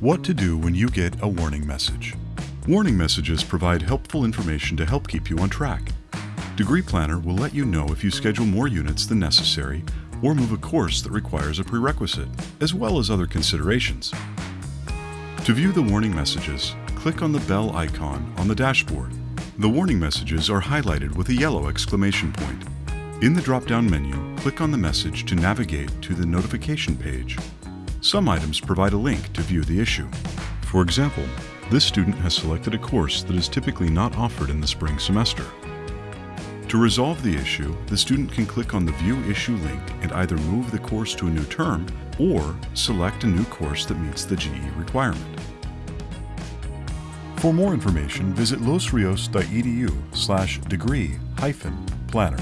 What to do when you get a warning message. Warning messages provide helpful information to help keep you on track. Degree Planner will let you know if you schedule more units than necessary or move a course that requires a prerequisite, as well as other considerations. To view the warning messages, click on the bell icon on the dashboard. The warning messages are highlighted with a yellow exclamation point. In the drop-down menu, click on the message to navigate to the notification page. Some items provide a link to view the issue. For example, this student has selected a course that is typically not offered in the spring semester. To resolve the issue, the student can click on the View Issue link and either move the course to a new term or select a new course that meets the GE requirement. For more information, visit losrios.edu slash degree hyphen planner.